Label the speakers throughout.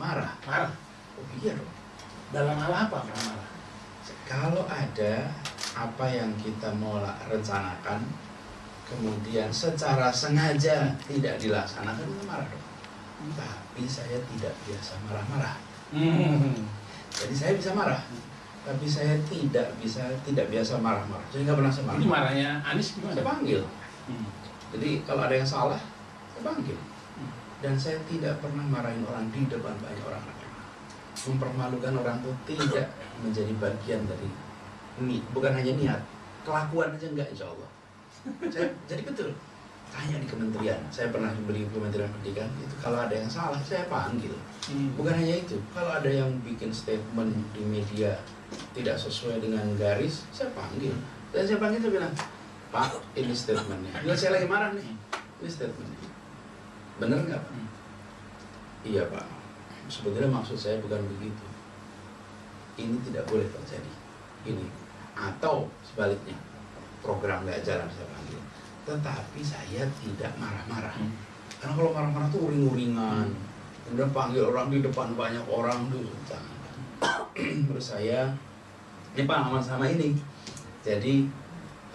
Speaker 1: marah.
Speaker 2: Marah.
Speaker 1: Oh iya dong.
Speaker 2: Dalam hal apa marah?
Speaker 1: Kalau ada apa yang kita mau rencanakan, kemudian secara sengaja tidak dilaksanakan, itu marah dong. Tapi saya tidak biasa marah-marah.
Speaker 2: Hmm.
Speaker 1: Jadi saya bisa marah, tapi saya tidak bisa tidak biasa marah-marah. Jadi nggak pernah saya
Speaker 2: Ini
Speaker 1: marah.
Speaker 2: marahnya Anies
Speaker 1: Saya
Speaker 2: gimana?
Speaker 1: panggil.
Speaker 2: Hmm.
Speaker 1: Jadi kalau ada yang salah, saya panggil. Dan saya tidak pernah marahin orang di depan banyak orang. Mempermalukan orang itu tidak menjadi bagian dari ini. Bukan hanya niat, kelakuan aja enggak insya Allah. Saya, jadi betul. Tanya di kementerian, saya pernah beli kementerian pendidikan itu kalau ada yang salah saya panggil.
Speaker 2: Hmm.
Speaker 1: Bukan hanya itu, kalau ada yang bikin statement di media tidak sesuai dengan garis, saya panggil. Dan saya panggil saya bilang, Pak, ini statementnya. Bila saya lagi marah nih, ini statementnya. Bener nggak Pak?
Speaker 2: Hmm.
Speaker 1: Iya Pak. Sebetulnya maksud saya bukan begitu. Ini tidak boleh terjadi. Ini. Atau sebaliknya, program nggak jalan saya panggil. Tetapi saya tidak marah-marah.
Speaker 2: Hmm.
Speaker 1: Karena kalau marah-marah tuh uring-uringan. Kemudian panggil orang di depan banyak orang tuh. jangan. Menurut saya ini pengalaman sama ini. Jadi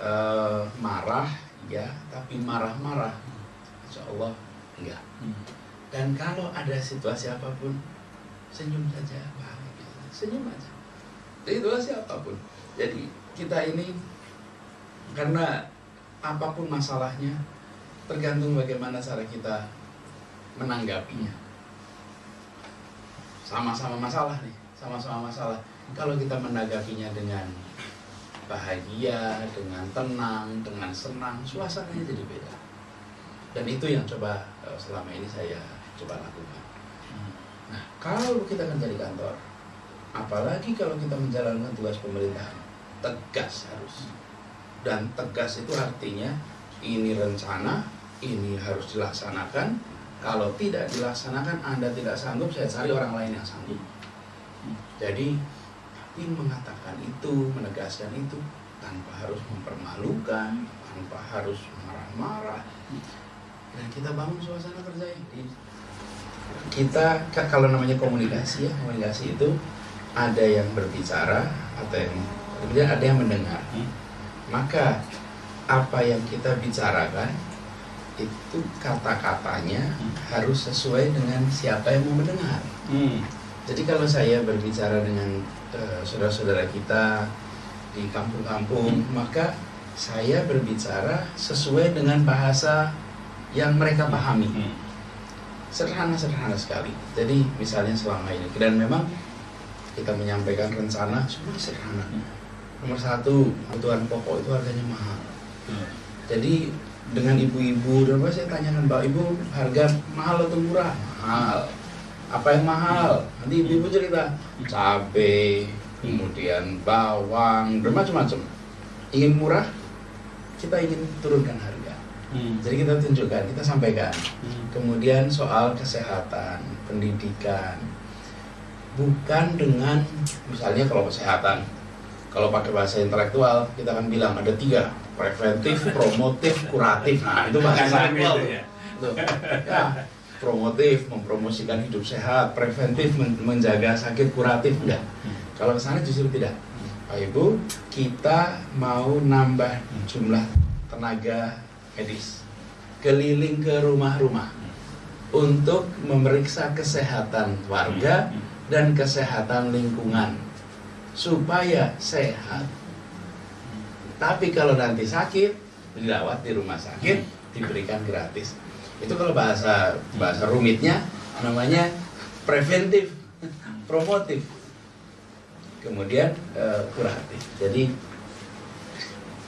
Speaker 1: eh, marah ya, tapi marah-marah, insya Allah enggak.
Speaker 2: Hmm.
Speaker 1: Dan kalau ada situasi apa pun, senyum saja, bahagia. senyum aja. Situasi apa pun. Jadi kita ini karena apa pun masalahnya, tergantung bagaimana cara kita menanggapinya. Sama-sama masalah nih, sama-sama masalah. Kalau kita menanggapinya dengan bahagia, dengan tenang, dengan senang, suasananya jadi beda. Dan itu yang coba eh, selama ini saya coba lakukan.
Speaker 2: Hmm.
Speaker 1: Nah, kalau kita kerja di kantor, apalagi kalau kita menjalankan tugas pemerintahan, tegas harus. Dan tegas itu artinya ini rencana, ini harus dilaksanakan. Kalau tidak dilaksanakan, Anda tidak sanggup, saya cari orang lain yang sanggup. Jadi, tapi mengatakan itu, menegaskan itu, tanpa harus mempermalukan, tanpa harus marah-marah. Dan kita bangun suasana kerja ini kita ka- kalau namanya komunikasi ya komunikasi itu ada yang berbicara atau yang kemudian ada yang mendengar
Speaker 2: Hmm.
Speaker 1: maka apa yang kita bicarakan itu kata-katanya
Speaker 2: Hmm.
Speaker 1: harus sesuai dengan siapa yang mau mendengar
Speaker 2: Hmm.
Speaker 1: jadi kalau saya berbicara dengan eh, saudara-saudara kita di kampung-kampung maka saya berbicara sesuai dengan bahasa yang mereka pahami
Speaker 2: Hmm.
Speaker 1: sederhana-sederhana sekali. Jadi misalnya selama ini dan memang kita menyampaikan rencana semua sederhana. Nomor satu kebutuhan pokok itu harganya mahal.
Speaker 2: Hmm.
Speaker 1: Jadi dengan ibu-ibu dan saya tanyakan Mbak Ibu harga mahal atau murah? Mahal. Apa yang mahal? Nanti ibu-ibu cerita cabai, kemudian bawang dan macam-macam. Ingin murah, kita ingin turunkan harga.
Speaker 2: Hmm.
Speaker 1: Jadi kita tunjukkan, kita sampaikan.
Speaker 2: Hmm.
Speaker 1: Kemudian soal kesehatan, pendidikan, bukan dengan misalnya kalau kesehatan, kalau pakai bahasa intelektual kita akan bilang ada tiga preventif, promotif, kuratif. Nah itu bahasa intelektual.
Speaker 2: gitu ya.
Speaker 1: Tuh. Ya, promotif mempromosikan hidup sehat, preventif men- menjaga sakit, kuratif enggak.
Speaker 2: Hmm.
Speaker 1: Kalau ke sana justru tidak. Pak Ibu, kita mau nambah jumlah tenaga medis keliling ke rumah-rumah untuk memeriksa kesehatan warga dan kesehatan lingkungan supaya sehat. Tapi kalau nanti sakit, dirawat di rumah sakit, diberikan gratis. Itu kalau bahasa bahasa rumitnya namanya preventif, promotif. Kemudian eh, kuratif. Jadi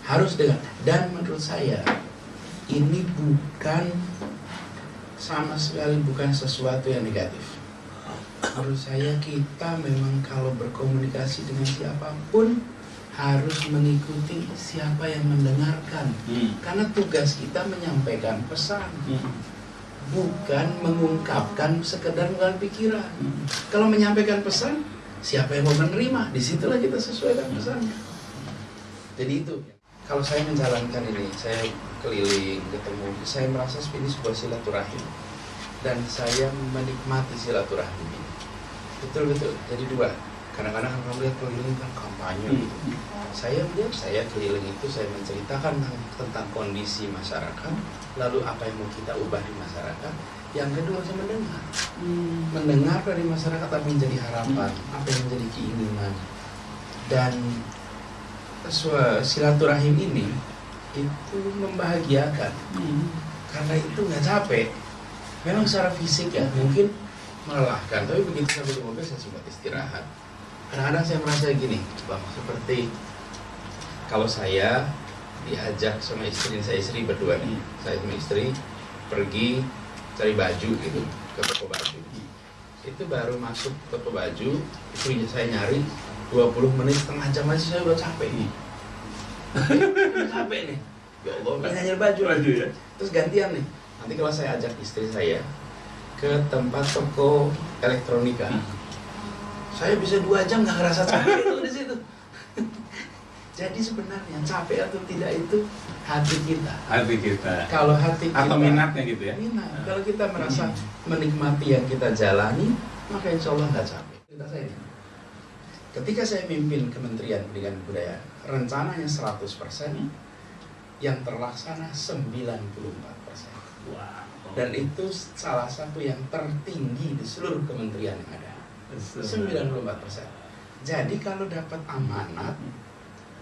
Speaker 1: harus dengan dan menurut saya ini bukan sama sekali bukan sesuatu yang negatif. Menurut saya kita memang kalau berkomunikasi dengan siapa pun harus mengikuti siapa yang mendengarkan.
Speaker 2: Hmm.
Speaker 1: Karena tugas kita menyampaikan pesan,
Speaker 2: Hmm.
Speaker 1: bukan mengungkapkan sekedar dengan pikiran.
Speaker 2: Hmm.
Speaker 1: Kalau menyampaikan pesan, siapa yang mau menerima? Di situlah kita sesuaikan pesannya. Jadi itu. Kalau saya menjalankan ini, saya keliling, ketemu, saya merasa ini sebuah silaturahim. Dan saya menikmati silaturahim ini. betul betul. Jadi dua. Kadang-kadang kalau melihat keliling kan kampanye
Speaker 2: Hmm.
Speaker 1: gitu. Saya melihat saya keliling itu saya menceritakan tentang, tentang kondisi masyarakat lalu apa yang mau kita ubah di masyarakat. Yang kedua saya mendengar. Mendengar dari masyarakat apa yang menjadi harapan apa yang menjadi keinginan. Dan silaturahim ini itu membahagiakan. Karena itu nggak capek. Memang secara fisik ya mungkin melelahkan tapi begitu sampai di mobil saya sempat istirahat. Kadang-kadang saya merasa gini bang seperti kalau saya diajak sama istri saya istri berdua nih saya sama istri pergi cari baju gitu ke toko baju. Itu baru masuk toko baju istrinya saya nyari 20 menit setengah jam aja saya udah capek. Nih udah capek nih. Ya Allah nyari baju.
Speaker 2: Baju ya.
Speaker 1: terus gantian nih. Nanti kalau saya ajak istri saya ke tempat toko elektronika saya bisa dua jam nggak ngerasa capek itu di situ. Jadi sebenarnya capek atau tidak itu hati kita.
Speaker 2: Hati kita.
Speaker 1: kalau hati kita
Speaker 2: Atau minatnya gitu ya.
Speaker 1: minat. Kalau kita merasa menikmati yang kita jalani maka insya Allah nggak capek. Kita saya. Ketika saya mimpin Kementerian Pendidikan Kebudayaan rencananya 100% yang terlaksana 94%
Speaker 2: Wah.
Speaker 1: dan itu salah satu yang tertinggi di seluruh kementerian yang ada 94%. Jadi kalau dapat amanat,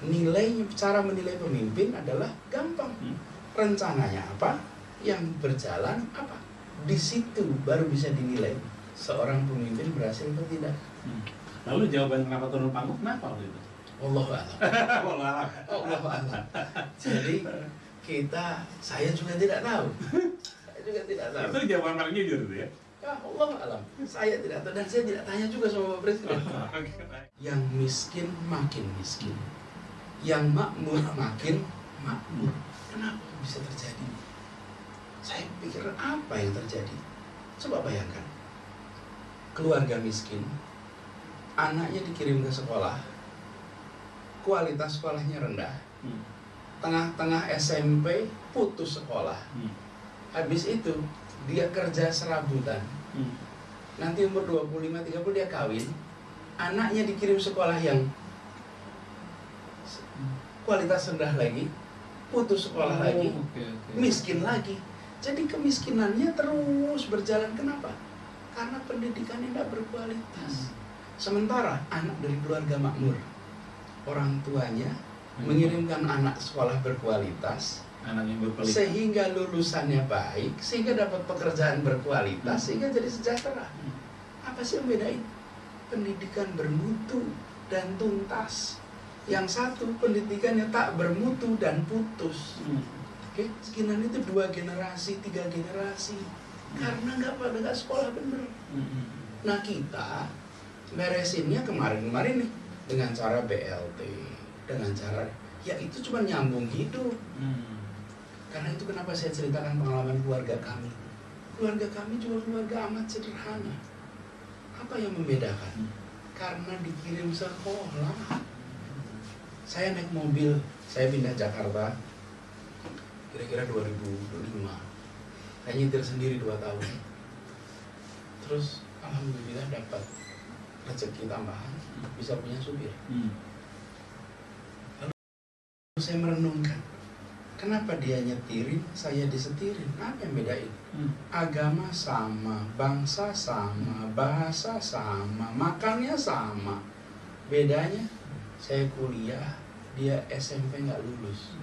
Speaker 1: nilai cara menilai pemimpin adalah gampang. Rencananya apa? Yang berjalan apa? Di situ baru bisa dinilai seorang pemimpin berhasil atau tidak.
Speaker 2: Lalu jawaban kenapa turun panggung kenapa waktu itu?
Speaker 1: Allah. Allah alam. Jadi kita, saya juga tidak tahu. Saya juga tidak tahu.
Speaker 2: Itu jawaban paling jujur itu ya.
Speaker 1: Ya Allah alam. Saya tidak tahu dan saya tidak tanya juga sama Pak Presiden. Yang miskin makin miskin. Yang makmur makin makmur. Kenapa bisa terjadi? Saya pikir apa yang terjadi? Coba bayangkan. Keluarga miskin, anaknya dikirim ke sekolah, kualitas sekolahnya rendah,
Speaker 2: Hmm.
Speaker 1: tengah-tengah SMP putus sekolah.
Speaker 2: Hmm.
Speaker 1: Habis itu dia kerja serabutan.
Speaker 2: Hmm.
Speaker 1: Nanti umur 25-30 dia kawin. Anaknya dikirim sekolah yang kualitas rendah lagi, putus sekolah lagi,
Speaker 2: Oh, oke, oke.
Speaker 1: miskin lagi. Jadi kemiskinannya terus berjalan. Kenapa? Karena pendidikannya tidak berkualitas. Sementara anak dari keluarga makmur, orang tuanya mengirimkan anak sekolah berkualitas,
Speaker 2: anak yang berpelit.
Speaker 1: sehingga lulusannya baik, sehingga dapat pekerjaan berkualitas, sehingga jadi sejahtera. Apa sih yang bedain? Pendidikan bermutu dan tuntas. Yang satu pendidikannya tak bermutu dan putus.
Speaker 2: Hmm.
Speaker 1: Oke, sekian itu dua generasi, tiga generasi. Karena nggak pada nggak sekolah bener.
Speaker 2: Hmm.
Speaker 1: Nah kita beresinnya kemarin-kemarin nih dengan cara BLT, dengan cara ya itu cuma nyambung hidup.
Speaker 2: Hmm.
Speaker 1: Karena itu kenapa saya ceritakan pengalaman keluarga kami. Keluarga kami juga keluarga amat sederhana. Apa yang membedakan? Karena dikirim sekolah. Saya naik mobil, saya pindah Jakarta kira-kira 2005. Saya nyetir sendiri 2 tahun. Terus alhamdulillah dapat rezeki tambahan, bisa punya supir.
Speaker 2: Hmm.
Speaker 1: Saya merenungkan, kenapa dia nyetirin, saya disetirin? Apa yang bedain?
Speaker 2: Hmm.
Speaker 1: Agama sama, bangsa sama, bahasa sama, makannya sama. Bedanya, saya kuliah, dia SMP nggak lulus.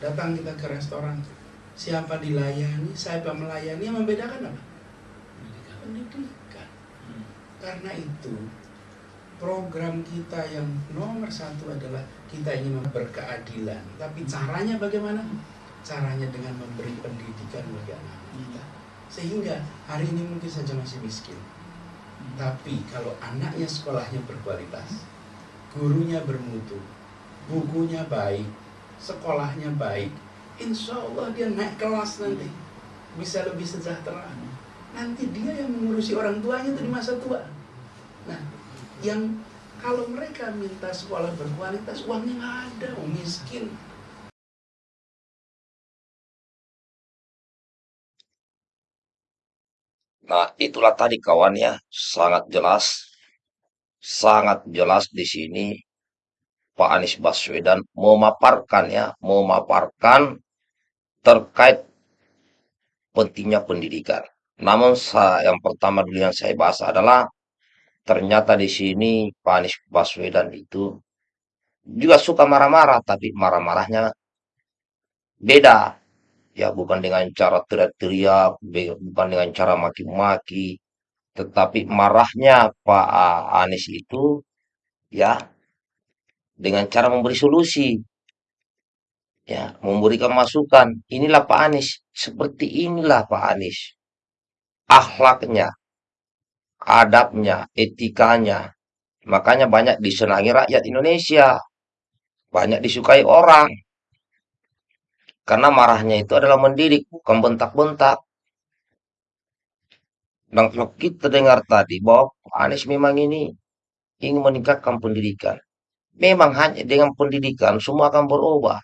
Speaker 1: Datang kita ke restoran, siapa dilayani, siapa melayani, yang membedakan apa? Pendidikan. Karena itu, program kita yang nomor satu adalah kita ingin berkeadilan. Tapi caranya bagaimana? Caranya dengan memberi pendidikan bagi anak kita. Sehingga hari ini mungkin saja masih miskin. Tapi kalau anaknya sekolahnya berkualitas, gurunya bermutu, bukunya baik, sekolahnya baik, insya Allah dia naik kelas nanti. Bisa lebih sejahtera. Nanti dia yang mengurusi orang tuanya itu di masa tua. Nah, yang kalau mereka minta sekolah berkualitas, uangnya nggak ada, oh, miskin.
Speaker 3: Nah, itulah tadi kawan ya, sangat jelas, sangat jelas di sini Pak Anies Baswedan memaparkan ya, memaparkan terkait pentingnya pendidikan. Namun yang pertama dulu yang saya bahas adalah ternyata di sini Pak Anies Baswedan itu juga suka marah-marah, tapi marah-marahnya beda. Ya, bukan dengan cara teriak-teriak, bukan dengan cara maki-maki, tetapi marahnya Pak Anies itu ya dengan cara memberi solusi, ya, memberikan masukan. Inilah Pak Anies, seperti inilah Pak Anies. Akhlaknya, adabnya, etikanya. Makanya banyak disenangi rakyat Indonesia, banyak disukai orang. Karena marahnya itu adalah mendidik, bukan bentak-bentak. Dan kalau kita dengar tadi bahwa Anies memang ini ingin meningkatkan pendidikan. Memang hanya dengan pendidikan semua akan berubah.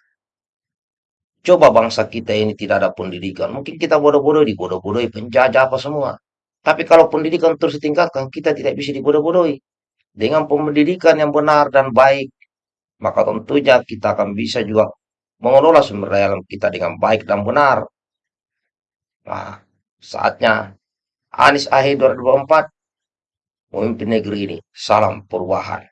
Speaker 3: Coba bangsa kita ini tidak ada pendidikan. Mungkin kita bodoh-bodoh, dibodoh-bodohi, penjajah apa semua. Tapi kalau pendidikan terus ditingkatkan, kita tidak bisa dibodoh-bodohi. Dengan pendidikan yang benar dan baik, maka tentunya kita akan bisa juga mengelola sumber daya alam kita dengan baik dan benar. Nah, saatnya Anies akhir 2024 memimpin negeri ini. Salam perubahan.